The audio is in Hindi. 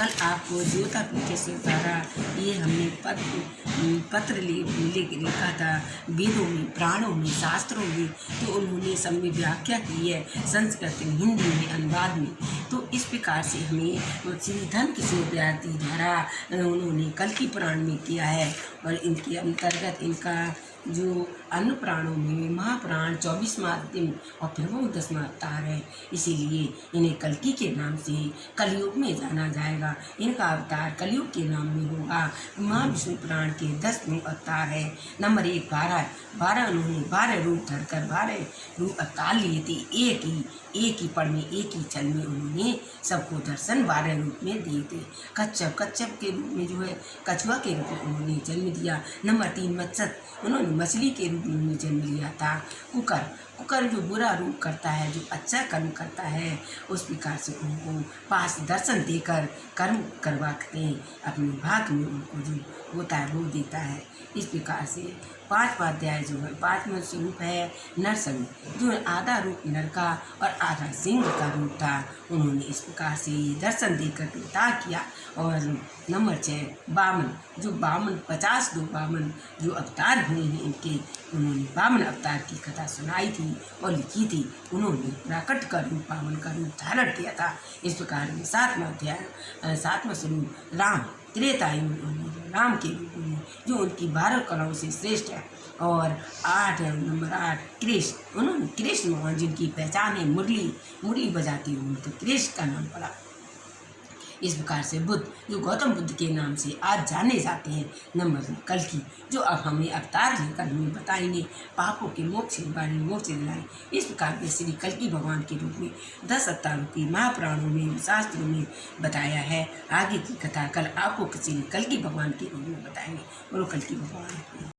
कल आपको ज्योता पीछे से उतारा ये हमने पत्र पत्र लिखा था, वेदों में, प्राणों में, शास्त्रों में तो उन्होंने सब में व्याख्या की है, संस्कृत में, हिंदी में, अनुवाद में। तो इस प्रकार से हमें श्री धन किशोर विद्यार्थी द्वारा उन्होंने कल की पुराण में किया है और इनके अंतर्गत इनका जो अन्य प्राणों में महाप्राण चौबीसवा दिन और फिर वो दसवा अवतार है। इसीलिए इन्हें कलकी के नाम से कलयुग में जाना जाएगा। इनका अवतार कलयुग के नाम में होगा। महा विष्णु प्राण के दसवें अवतार है। नंबर एक, बारह। बारह उन्होंने बारह रूप धरकर बारह रूप अवतार लिए थे। एक ही एक ही पढ़ में, एक ही चल में उन्होंने सबको दर्शन बारह रूप में दिए थे कच्छप कच्छप के रूप में जो है, कछुआ के रूप में उन्होंने जन्म दिया नंबर तीन, मत्स्य। उन्होंने मछली के रूप में जन्म लिया था। कुकर कुकर जो बुरा रूप करता है, जो अच्छा कर्म करता है, उस प्रकार से उनको पास दर्शन देकर कर्म करवाते अपने भाग में उनको जो होता है, वो देता है। इस प्रकार से पांचवा अध्याय जो है, पांचवा स्वरूप है नरसंग। जो आधा रूप नर का और आधा सिंह का रूप था, उन्होंने इस प्रकार से दर्शन देकर कृता किया और नंबर छः बामन। जो बामन, पचास दो बामन जो अवतार हुए हैं इनके उन्होंने बामन अवतार की कथा सुनाई थी और लिखी थी। उन्होंने प्राकट का रूप, बामन का रूप धारण किया था। इस प्रकार में सातवा अध्याय सातवां स्वरूप राम त्रेतायु राम के रूप में, जो उनकी बारह कलाओं से श्रेष्ठ है। और आठ नंबर आठ, कृष्ण। उन्होंने कृष्ण भगवान जिनकी पहचान है, मुरली मुरली बजाती हुई तो कृष्ण का नाम पड़ा। इस प्रकार से बुद्ध, जो गौतम बुद्ध के नाम से आज जाने जाते हैं नंबर कल की, जो अब हमें अवतार लेकर हमें बताएँगे, पापों के मोक्ष के बारे में मोक्ष दिलाए। इस प्रकार के श्री कल की भगवान के रूप में दस अवतारों की महापुराणों में, शास्त्रों में बताया है। आगे की कथा कल आपको श्री कल की भगवान के रूप में बताएँगे। बोलो कल की भगवान।